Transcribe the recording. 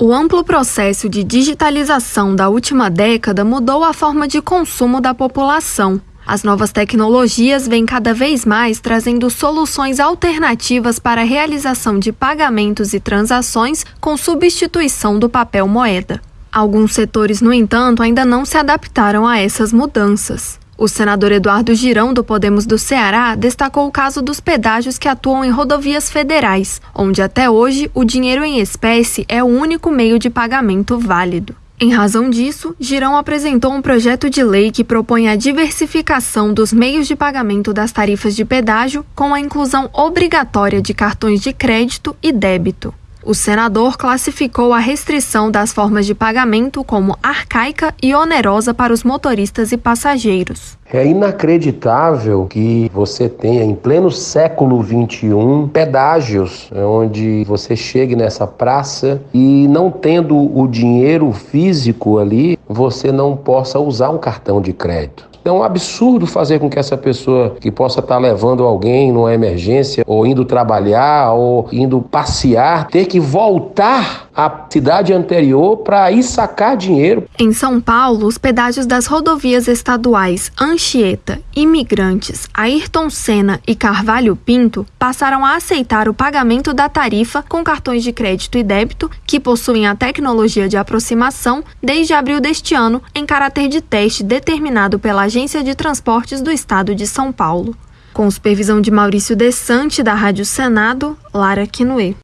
O amplo processo de digitalização da última década mudou a forma de consumo da população. As novas tecnologias vêm cada vez mais trazendo soluções alternativas para a realização de pagamentos e transações com substituição do papel moeda. Alguns setores, no entanto, ainda não se adaptaram a essas mudanças. O senador Eduardo Girão, do Podemos do Ceará, destacou o caso dos pedágios que atuam em rodovias federais, onde até hoje o dinheiro em espécie é o único meio de pagamento válido. Em razão disso, Girão apresentou um projeto de lei que propõe a diversificação dos meios de pagamento das tarifas de pedágio com a inclusão obrigatória de cartões de crédito e débito. O senador classificou a restrição das formas de pagamento como arcaica e onerosa para os motoristas e passageiros. É inacreditável que você tenha em pleno século XXI pedágios onde você chegue nessa praça e não tendo o dinheiro físico ali, você não possa usar um cartão de crédito. É um absurdo fazer com que essa pessoa que possa estar levando alguém numa emergência, ou indo trabalhar, ou indo passear, ter que voltar à cidade anterior para ir sacar dinheiro. Em São Paulo, os pedágios das rodovias estaduais Anchieta, Imigrantes, Ayrton Senna e Carvalho Pinto passaram a aceitar o pagamento da tarifa com cartões de crédito e débito que possuem a tecnologia de aproximação desde abril deste ano, em caráter de teste determinado pela agência Agência de Transportes do Estado de São Paulo. Com supervisão de Maurício Desante, da Rádio Senado, Lara Quinoe.